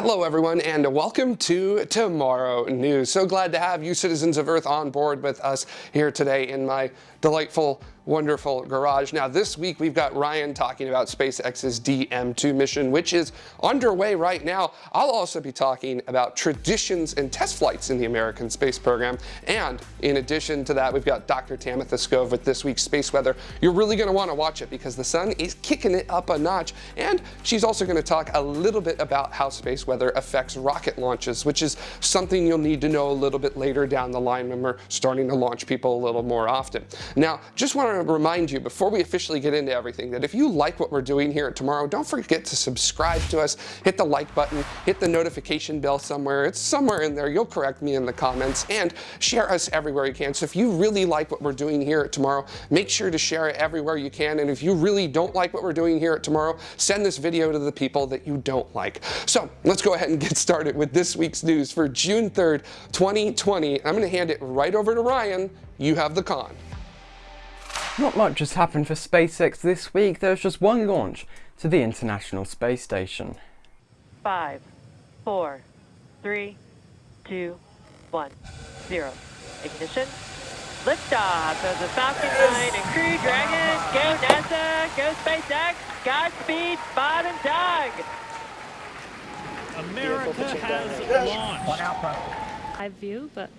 Hello everyone and welcome to Tomorrow News. So glad to have you citizens of Earth on board with us here today in my delightful wonderful garage. Now this week we've got Ryan talking about SpaceX's DM2 mission, which is underway right now. I'll also be talking about traditions and test flights in the American space program. And in addition to that, we've got Dr. Tamitha Skov with this week's space weather. You're really gonna wanna watch it because the sun is kicking it up a notch. And she's also gonna talk a little bit about how space weather affects rocket launches, which is something you'll need to know a little bit later down the line when we're starting to launch people a little more often. Now, just wanna to remind you before we officially get into everything that if you like what we're doing here at Tomorrow, don't forget to subscribe to us, hit the like button, hit the notification bell somewhere. It's somewhere in there. You'll correct me in the comments and share us everywhere you can. So if you really like what we're doing here at Tomorrow, make sure to share it everywhere you can. And if you really don't like what we're doing here at Tomorrow, send this video to the people that you don't like. So let's go ahead and get started with this week's news for June 3rd, 2020. I'm going to hand it right over to Ryan. You have the con. Not much has happened for SpaceX this week, there's just one launch to the International Space Station. Five, four, three, two, one, zero. Ignition. Liftoff of the Falcon 9 and Crew Dragon. Go NASA, go SpaceX, Godspeed, Bob and Doug. America has launched. Live view, but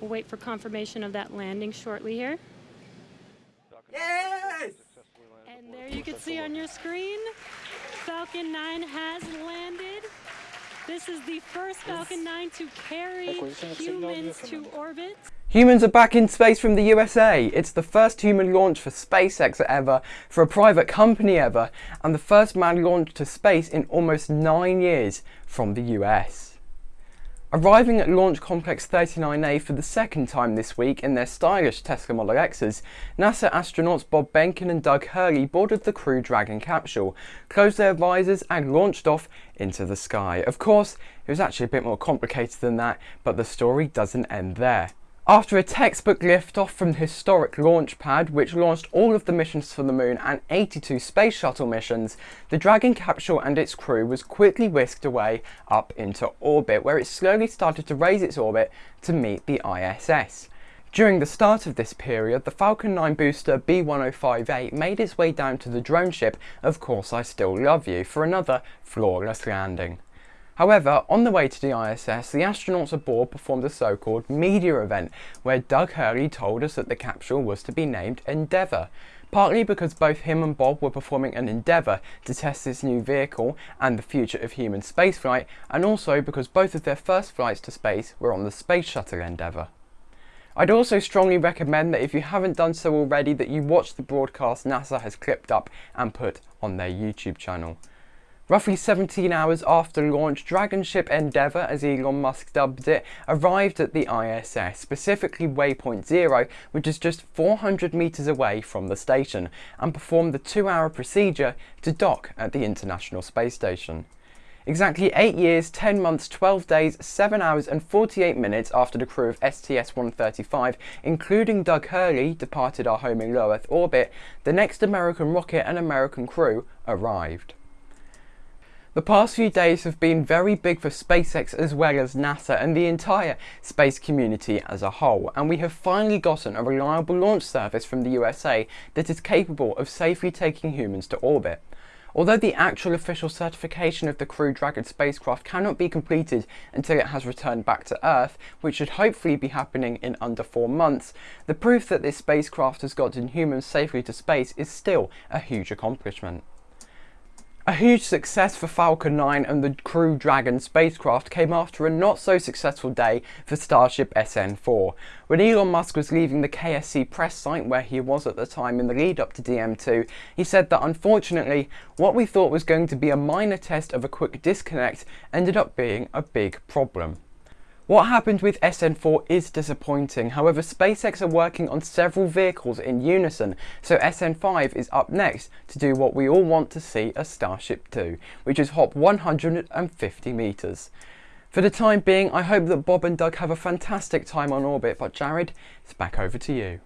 we'll wait for confirmation of that landing shortly here. Yes! And there you can see on your screen, Falcon 9 has landed. This is the first Falcon 9 to carry humans to orbit. Humans are back in space from the USA. It's the first human launch for SpaceX ever, for a private company ever, and the first man launched to space in almost nine years from the US. Arriving at Launch Complex 39A for the second time this week in their stylish Tesla Model X's, NASA astronauts Bob Behnken and Doug Hurley boarded the Crew Dragon capsule, closed their visors and launched off into the sky. Of course, it was actually a bit more complicated than that, but the story doesn't end there. After a textbook liftoff from the historic launch pad, which launched all of the missions for the moon and 82 space shuttle missions, the Dragon capsule and its crew was quickly whisked away up into orbit, where it slowly started to raise its orbit to meet the ISS. During the start of this period, the Falcon 9 booster B1058 made its way down to the drone ship Of Course I Still Love You for another flawless landing. However, on the way to the ISS, the astronauts aboard performed a so-called media event, where Doug Hurley told us that the capsule was to be named Endeavour, partly because both him and Bob were performing an endeavour to test this new vehicle and the future of human spaceflight, and also because both of their first flights to space were on the Space Shuttle Endeavour. I'd also strongly recommend that if you haven't done so already that you watch the broadcast NASA has clipped up and put on their YouTube channel. Roughly 17 hours after launch, Dragon Ship Endeavour, as Elon Musk dubbed it, arrived at the ISS, specifically Waypoint Zero, which is just 400 metres away from the station, and performed the two-hour procedure to dock at the International Space Station. Exactly 8 years, 10 months, 12 days, 7 hours and 48 minutes after the crew of STS-135, including Doug Hurley, departed our home in low Earth orbit, the next American rocket and American crew arrived. The past few days have been very big for SpaceX as well as NASA and the entire space community as a whole, and we have finally gotten a reliable launch service from the USA that is capable of safely taking humans to orbit. Although the actual official certification of the Crew Dragon spacecraft cannot be completed until it has returned back to Earth, which should hopefully be happening in under four months, the proof that this spacecraft has gotten humans safely to space is still a huge accomplishment. A huge success for Falcon 9 and the Crew Dragon spacecraft came after a not so successful day for Starship SN4. When Elon Musk was leaving the KSC press site where he was at the time in the lead up to DM2, he said that unfortunately what we thought was going to be a minor test of a quick disconnect ended up being a big problem. What happened with SN4 is disappointing, however SpaceX are working on several vehicles in unison, so SN5 is up next to do what we all want to see a Starship do, which is hop 150 metres. For the time being, I hope that Bob and Doug have a fantastic time on orbit, but Jared, it's back over to you.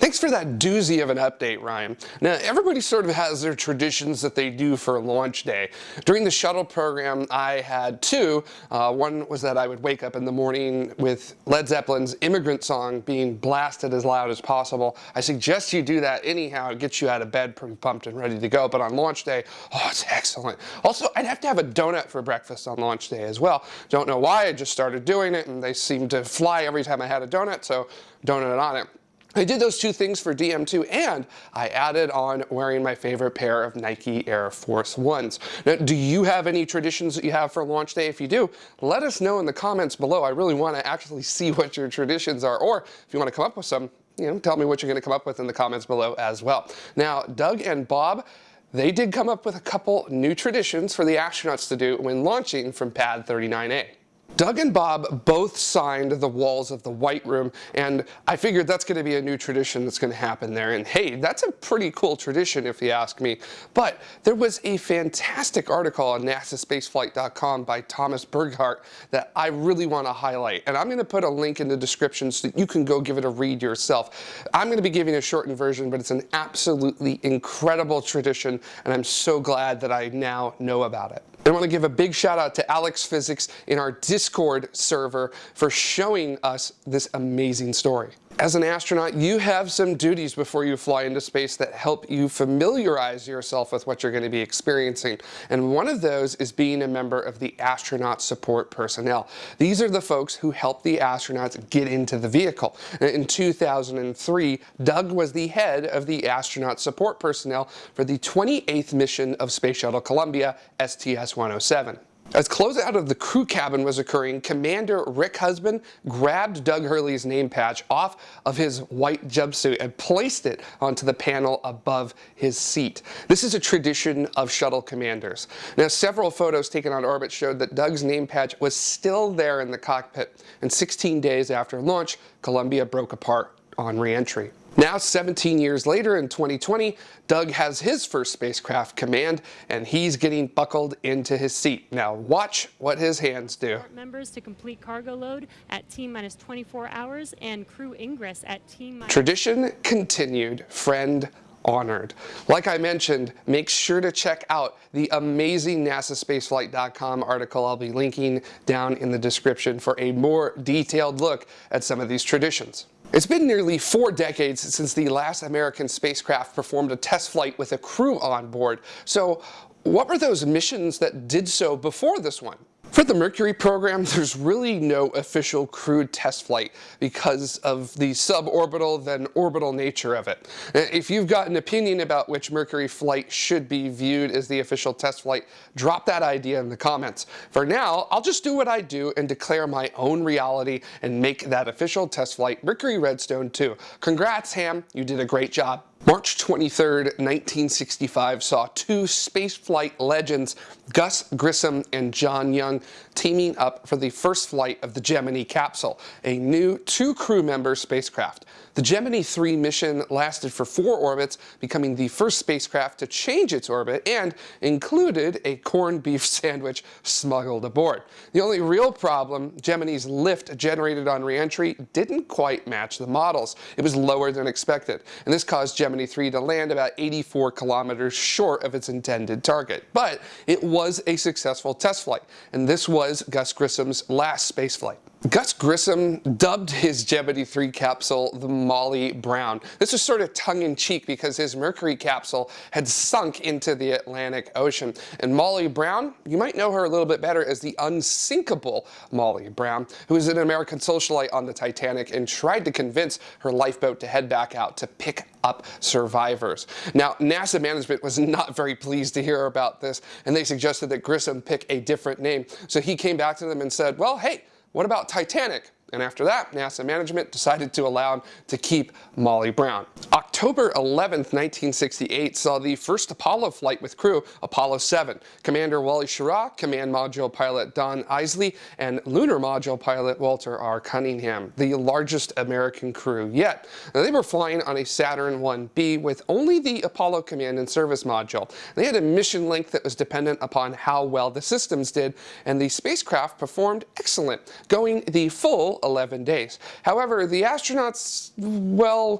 Thanks for that doozy of an update, Ryan. Now, everybody sort of has their traditions that they do for launch day. During the shuttle program, I had two. Uh, one was that I would wake up in the morning with Led Zeppelin's Immigrant Song being blasted as loud as possible. I suggest you do that anyhow. It gets you out of bed pumped and ready to go. But on launch day, oh, it's excellent. Also, I'd have to have a donut for breakfast on launch day as well. Don't know why, I just started doing it and they seemed to fly every time I had a donut, so donut on it. I did those two things for DM2 and I added on wearing my favorite pair of Nike Air Force Ones. Now, do you have any traditions that you have for launch day? If you do, let us know in the comments below. I really want to actually see what your traditions are or if you want to come up with some, you know, tell me what you're going to come up with in the comments below as well. Now, Doug and Bob, they did come up with a couple new traditions for the astronauts to do when launching from Pad 39A. Doug and Bob both signed the walls of the White Room, and I figured that's going to be a new tradition that's going to happen there. And hey, that's a pretty cool tradition if you ask me. But there was a fantastic article on nasaspaceflight.com by Thomas Burghardt that I really want to highlight. And I'm going to put a link in the description so that you can go give it a read yourself. I'm going to be giving a shortened version, but it's an absolutely incredible tradition, and I'm so glad that I now know about it. I want to give a big shout out to Alex Physics in our Discord server for showing us this amazing story. As an astronaut, you have some duties before you fly into space that help you familiarize yourself with what you're going to be experiencing. And one of those is being a member of the astronaut support personnel. These are the folks who help the astronauts get into the vehicle. Uh, in 2003, Doug was the head of the astronaut support personnel for the 28th mission of Space Shuttle Columbia STS-107. As closeout of the crew cabin was occurring, Commander Rick Husband grabbed Doug Hurley's name patch off of his white jumpsuit and placed it onto the panel above his seat. This is a tradition of shuttle commanders. Now, several photos taken on orbit showed that Doug's name patch was still there in the cockpit, and 16 days after launch, Columbia broke apart on reentry. Now, 17 years later in 2020, Doug has his first spacecraft command and he's getting buckled into his seat. Now watch what his hands do. Members to complete cargo load at T minus 24 hours and crew ingress at T minus... Tradition continued, friend honored. Like I mentioned, make sure to check out the amazing NASASpaceflight.com article I'll be linking down in the description for a more detailed look at some of these traditions. It's been nearly four decades since the last American spacecraft performed a test flight with a crew on board. So what were those missions that did so before this one? For the Mercury program, there's really no official crewed test flight because of the suborbital then orbital nature of it. Uh, if you've got an opinion about which Mercury flight should be viewed as the official test flight, drop that idea in the comments. For now, I'll just do what I do and declare my own reality and make that official test flight Mercury Redstone 2. Congrats, Ham, you did a great job. March 23, 1965 saw two spaceflight legends, Gus Grissom and John Young, teaming up for the first flight of the Gemini capsule, a new two crew member spacecraft. The Gemini 3 mission lasted for four orbits, becoming the first spacecraft to change its orbit and included a corned beef sandwich smuggled aboard. The only real problem, Gemini's lift generated on reentry didn't quite match the models. It was lower than expected, and this caused Gemini 3 to land about 84 kilometers short of its intended target. But it was a successful test flight, and this was Gus Grissom's last spaceflight. Gus Grissom dubbed his Gemini 3 capsule the Molly Brown. This was sort of tongue-in-cheek because his Mercury capsule had sunk into the Atlantic Ocean. And Molly Brown, you might know her a little bit better as the unsinkable Molly Brown, who was an American socialite on the Titanic and tried to convince her lifeboat to head back out to pick up survivors. Now, NASA management was not very pleased to hear about this, and they suggested that Grissom pick a different name. So he came back to them and said, well, hey, what about Titanic? And after that, NASA management decided to allow him to keep Molly Brown. October 11, 1968 saw the first Apollo flight with crew, Apollo 7. Commander Wally Schirra, Command Module Pilot Don Eisele, and Lunar Module Pilot Walter R. Cunningham, the largest American crew yet. Now, they were flying on a Saturn 1B with only the Apollo Command and Service Module. They had a mission length that was dependent upon how well the systems did, and the spacecraft performed excellent, going the full 11 days. However, the astronauts, well,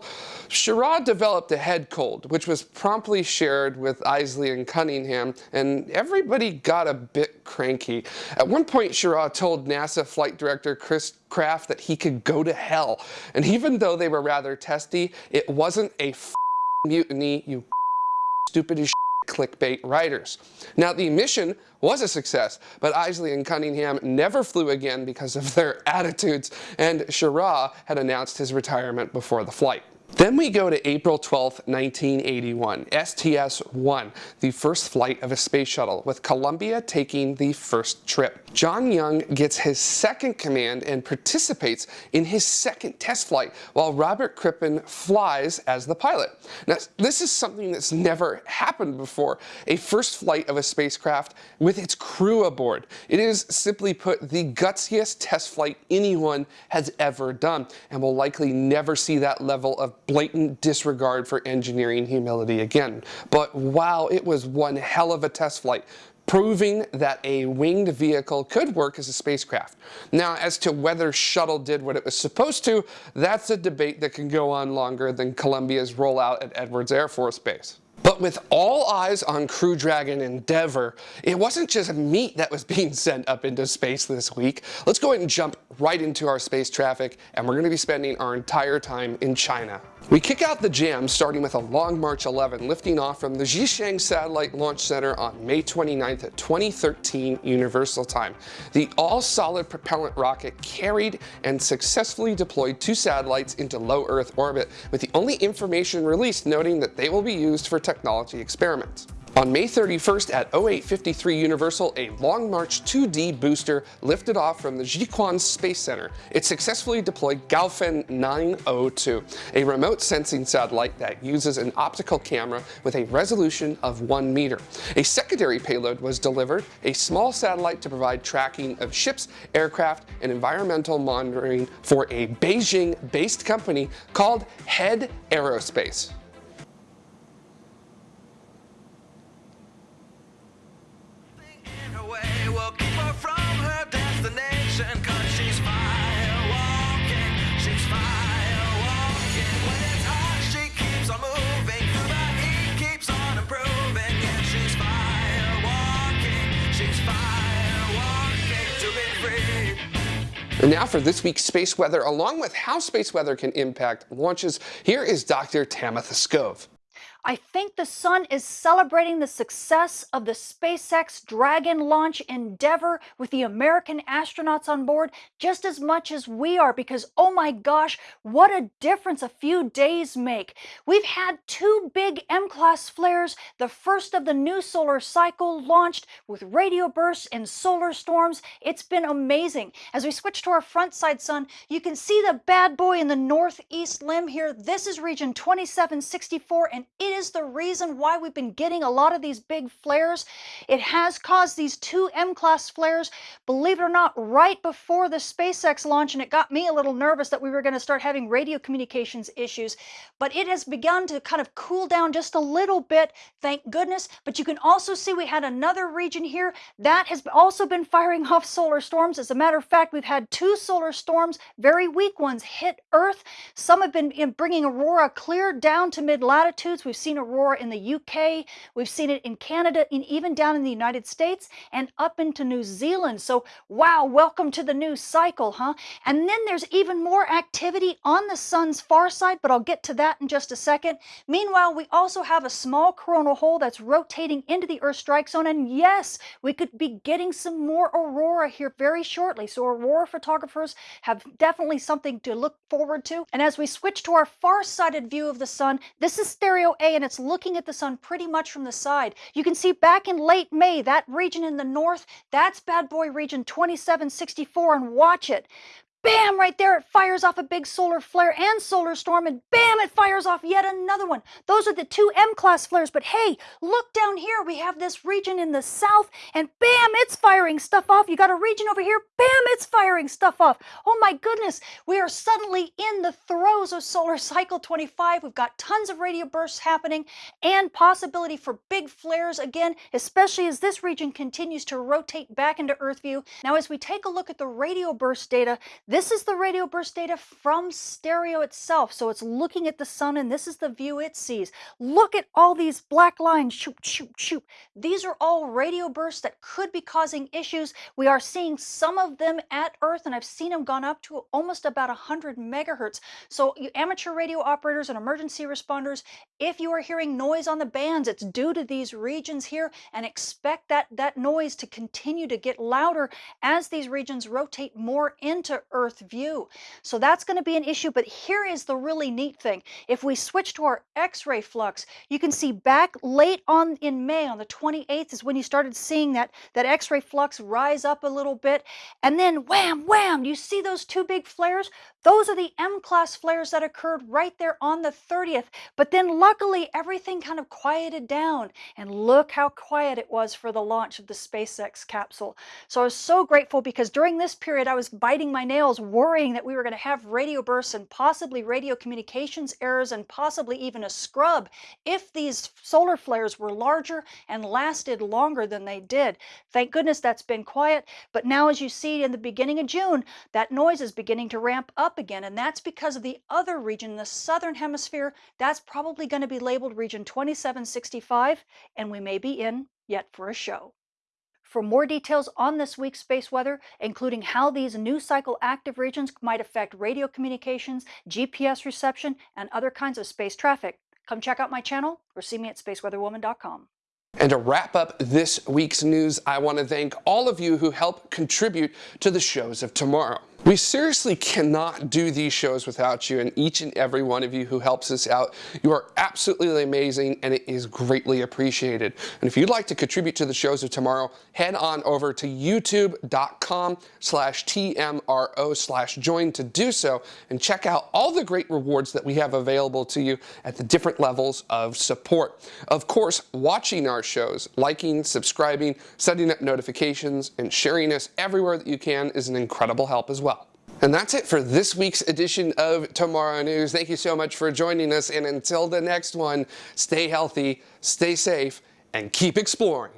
Schirra developed a head cold, which was promptly shared with Eisele and Cunningham, and everybody got a bit cranky. At one point, Schirra told NASA flight director Chris Kraft that he could go to hell. And even though they were rather testy, it wasn't a mutiny, you stupid as clickbait writers. Now, the mission was a success, but Eisele and Cunningham never flew again because of their attitudes, and Schirra had announced his retirement before the flight. Then we go to April 12, 1981, STS-1, the first flight of a space shuttle, with Columbia taking the first trip. John Young gets his second command and participates in his second test flight, while Robert Crippen flies as the pilot. Now, this is something that's never happened before, a first flight of a spacecraft with its crew aboard. It is, simply put, the gutsiest test flight anyone has ever done, and will likely never see that level of blatant disregard for engineering humility again. But wow, it was one hell of a test flight proving that a winged vehicle could work as a spacecraft. Now, as to whether shuttle did what it was supposed to, that's a debate that can go on longer than Columbia's rollout at Edwards Air Force Base. But with all eyes on Crew Dragon Endeavour, it wasn't just meat that was being sent up into space this week. Let's go ahead and jump right into our space traffic, and we're going to be spending our entire time in China. We kick out the jam starting with a Long March 11 lifting off from the Xichang Satellite Launch Center on May 29th at 2013 Universal Time. The all-solid propellant rocket carried and successfully deployed two satellites into low Earth orbit, with the only information released noting that they will be used for experiments. On May 31st at 0853 Universal, a Long March 2D booster lifted off from the Jiuquan Space Center. It successfully deployed Gaofen 902, a remote sensing satellite that uses an optical camera with a resolution of 1 meter. A secondary payload was delivered, a small satellite to provide tracking of ships, aircraft, and environmental monitoring for a Beijing-based company called Head Aerospace. And now for this week's space weather, along with how space weather can impact launches, here is Dr. Tamitha Skov. I think the sun is celebrating the success of the SpaceX Dragon launch endeavor with the American astronauts on board just as much as we are because, oh my gosh, what a difference a few days make. We've had two big M-class flares, the first of the new solar cycle launched with radio bursts and solar storms. It's been amazing. As we switch to our front side sun, you can see the bad boy in the northeast limb here. This is region 2764 and it is the reason why we've been getting a lot of these big flares. It has caused these two M-class flares, believe it or not, right before the SpaceX launch, and it got me a little nervous that we were going to start having radio communications issues. But it has begun to kind of cool down just a little bit, thank goodness. But you can also see we had another region here that has also been firing off solar storms. As a matter of fact, we've had two solar storms, very weak ones, hit Earth. Some have been bringing aurora clear down to mid-latitudes. We've seen aurora in the UK, we've seen it in Canada, and even down in the United States and up into New Zealand. So, wow, welcome to the new cycle, huh? And then there's even more activity on the sun's far side, but I'll get to that in just a second. Meanwhile, we also have a small coronal hole that's rotating into the Earth strike zone, and yes, we could be getting some more aurora here very shortly. So aurora photographers have definitely something to look forward to. And as we switch to our far-sighted view of the sun, this is stereo A and it's looking at the sun pretty much from the side. You can see back in late May, that region in the north, that's bad boy region 2764 and watch it bam, right there, it fires off a big solar flare and solar storm, and bam, it fires off yet another one. Those are the two M-class flares, but hey, look down here, we have this region in the south, and bam, it's firing stuff off. You got a region over here, bam, it's firing stuff off. Oh my goodness, we are suddenly in the throes of solar cycle 25. We've got tons of radio bursts happening and possibility for big flares again, especially as this region continues to rotate back into Earth view. Now, as we take a look at the radio burst data, This is the radio burst data from stereo itself. So it's looking at the sun and this is the view it sees. Look at all these black lines, shoot, shoot, shoot. These are all radio bursts that could be causing issues. We are seeing some of them at Earth and I've seen them gone up to almost about 100 megahertz. So you amateur radio operators and emergency responders, if you are hearing noise on the bands, it's due to these regions here and expect that, that noise to continue to get louder as these regions rotate more into Earth view. So that's going to be an issue. But here is the really neat thing. If we switch to our X-ray flux, you can see back late on in May on the 28th is when you started seeing that, that X-ray flux rise up a little bit. And then wham, wham, you see those two big flares? Those are the M-class flares that occurred right there on the 30th. But then luckily everything kind of quieted down. And look how quiet it was for the launch of the SpaceX capsule. So I was so grateful because during this period I was biting my nails worrying that we were going to have radio bursts and possibly radio communications errors and possibly even a scrub if these solar flares were larger and lasted longer than they did. Thank goodness that's been quiet. But now as you see in the beginning of June, that noise is beginning to ramp up up again, and that's because of the other region in the southern hemisphere. That's probably going to be labeled region 2765, and we may be in yet for a show. For more details on this week's space weather, including how these new cycle active regions might affect radio communications, GPS reception, and other kinds of space traffic, come check out my channel or see me at spaceweatherwoman.com. And to wrap up this week's news, I want to thank all of you who help contribute to the shows of tomorrow. We seriously cannot do these shows without you and each and every one of you who helps us out. You are absolutely amazing and it is greatly appreciated. And if you'd like to contribute to the shows of tomorrow, head on over to youtube.com slash TMRO slash join to do so and check out all the great rewards that we have available to you at the different levels of support. Of course, watching our shows, liking, subscribing, setting up notifications, and sharing us everywhere that you can is an incredible help as well. And that's it for this week's edition of Tomorrow News. Thank you so much for joining us. And until the next one, stay healthy, stay safe, and keep exploring.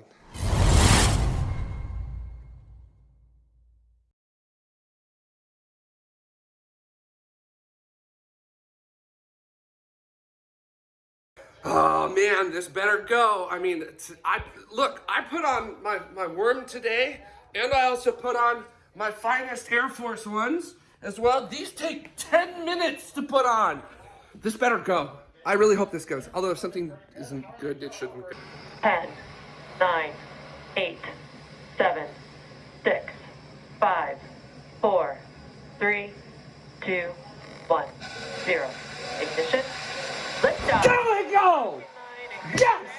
Oh man, this better go. I mean, I look, I put on my, my worm today, and I also put on my finest Air Force Ones as well. These take 10 minutes to put on. This better go. I really hope this goes. Although if something isn't good, it shouldn't. go. 10, 9, 8, 7, 6, 5, 4, 3, 2, 1, 0. Ignition. Liftoff. There we go! Yes!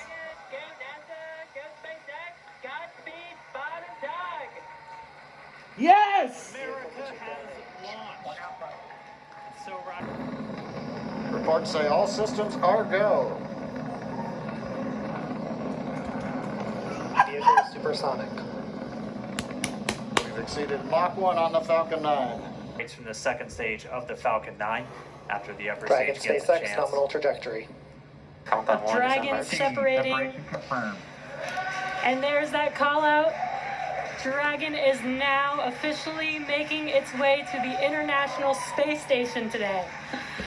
Yes! America has launched. So right. Reports say all systems are go. Vehicle supersonic. We've exceeded Mach 1 on the Falcon 9. It's from the second stage of the Falcon 9 after the upper Dragon stage gets a SpaceX chance. nominal trajectory. Countdown one is Dragon on. separating. And there's that call out. Dragon is now officially making its way to the International Space Station today.